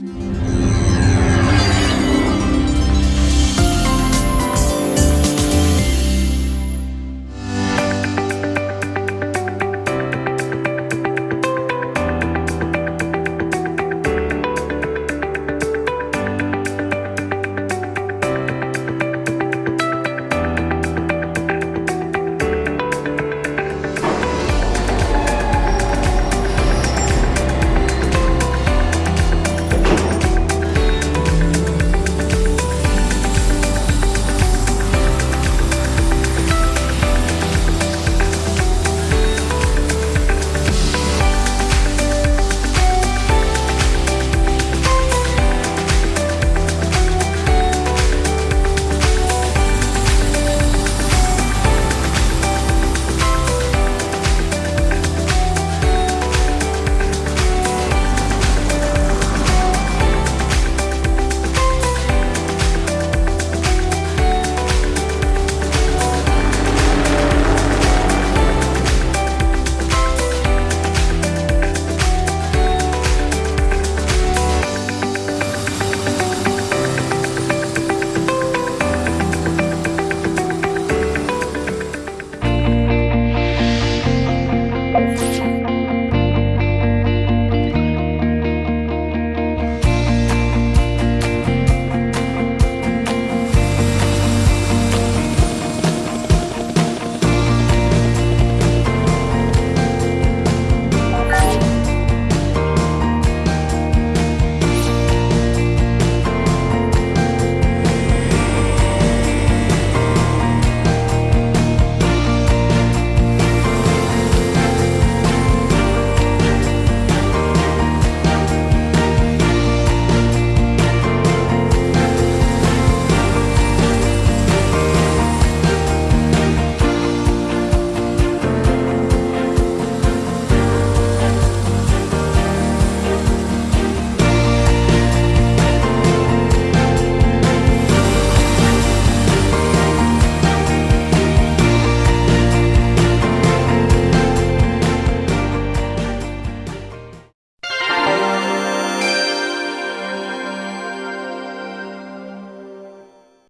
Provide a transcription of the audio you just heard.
you.